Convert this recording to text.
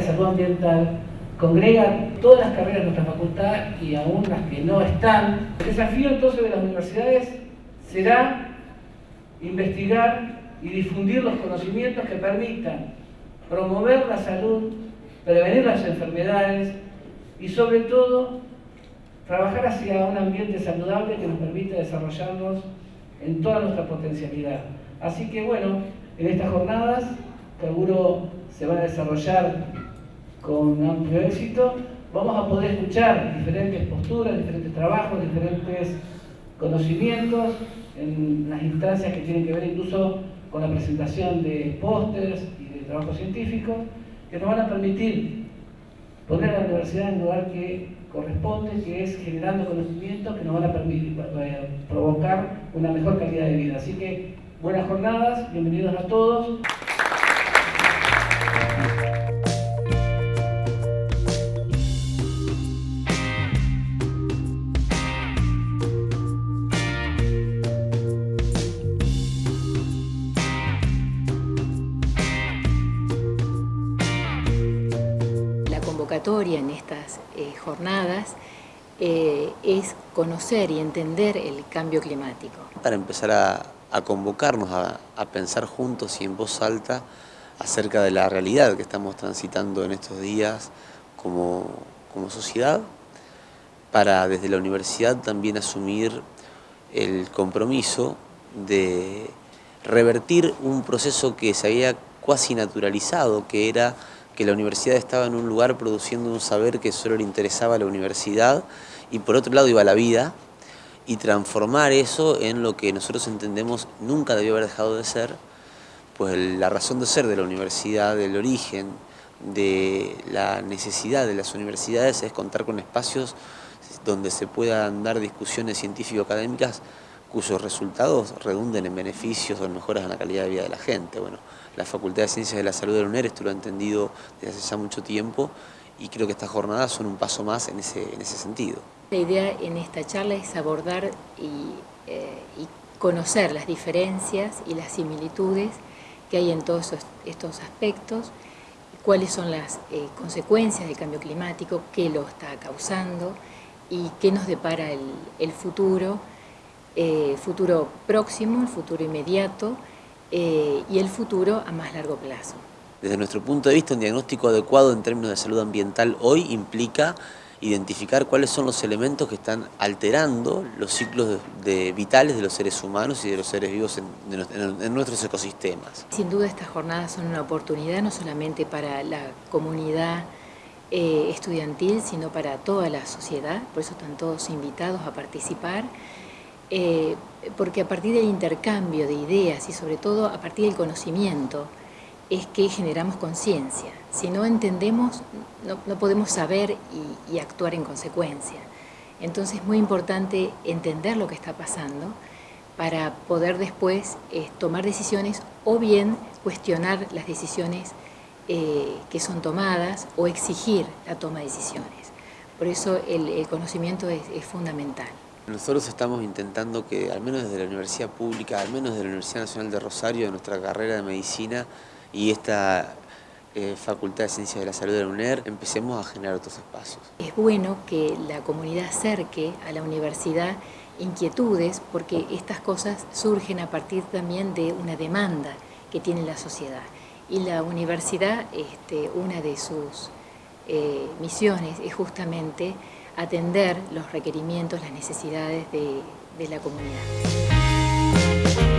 salud ambiental congrega todas las carreras de nuestra facultad y aún las que no están. El desafío entonces de las universidades será investigar y difundir los conocimientos que permitan promover la salud, prevenir las enfermedades y sobre todo trabajar hacia un ambiente saludable que nos permita desarrollarnos en toda nuestra potencialidad. Así que bueno, en estas jornadas seguro se va a desarrollar con amplio éxito, vamos a poder escuchar diferentes posturas, diferentes trabajos, diferentes conocimientos en las instancias que tienen que ver incluso con la presentación de pósters y de trabajos científicos que nos van a permitir poner a la universidad en el lugar que corresponde, que es generando conocimientos que nos van a permitir eh, provocar una mejor calidad de vida. Así que buenas jornadas, bienvenidos a todos. En estas eh, jornadas eh, es conocer y entender el cambio climático. Para empezar a, convocarnos a, pensar juntos y en voz alta acerca de la realidad que estamos transitando en estos días como, como sociedad, para desde la universidad también asumir el compromiso de revertir un proceso que se había cuasi naturalizado, que era que la universidad estaba en un lugar produciendo un saber que solo le interesaba a la universidad y por otro lado iba la vida y transformar eso en lo que nosotros entendemos nunca debió haber dejado de ser, pues la razón de ser de la universidad, del origen, de la necesidad de las universidades es contar con espacios donde se puedan dar discusiones científico-académicas cuyos resultados redunden en beneficios o en mejoras en la calidad de vida de la gente. Bueno, la Facultad de Ciencias de la Salud de la UNER esto lo ha entendido desde hace ya mucho tiempo y creo que estas jornadas son un paso más en ese, en ese sentido. La idea en esta charla es abordar y, eh, conocer las diferencias y las similitudes que hay en todos estos aspectos, cuáles son las eh, consecuencias del cambio climático, qué lo está causando y qué nos depara el futuro, eh, futuro próximo, el futuro inmediato eh, y el futuro a más largo plazo. Desde nuestro punto de vista, un diagnóstico adecuado en términos de salud ambiental hoy implica identificar cuáles son los elementos que están alterando los ciclos de, vitales de los seres humanos y de los seres vivos en, nuestros ecosistemas. Sin duda estas jornadas son una oportunidad no solamente para la comunidad eh, estudiantil, sino para toda la sociedad, por eso están todos invitados a participar. Eh, porque a partir del intercambio de ideas y sobre todo a partir del conocimiento es que generamos conciencia. Si no entendemos, no, podemos saber y, actuar en consecuencia. Entonces es muy importante entender lo que está pasando para poder después eh, tomar decisiones o bien cuestionar las decisiones eh, que son tomadas o exigir la toma de decisiones. Por eso el, conocimiento es fundamental. Nosotros estamos intentando que, al menos desde la Universidad Pública, al menos desde la Universidad Nacional de Rosario, de nuestra carrera de Medicina y esta eh, Facultad de Ciencias de la Salud de la UNER, empecemos a generar otros espacios. Es bueno que la comunidad acerque a la universidad inquietudes, porque estas cosas surgen a partir también de una demanda que tiene la sociedad. Y la universidad, este, una de sus eh, misiones es justamente atender los requerimientos, las necesidades de, la comunidad.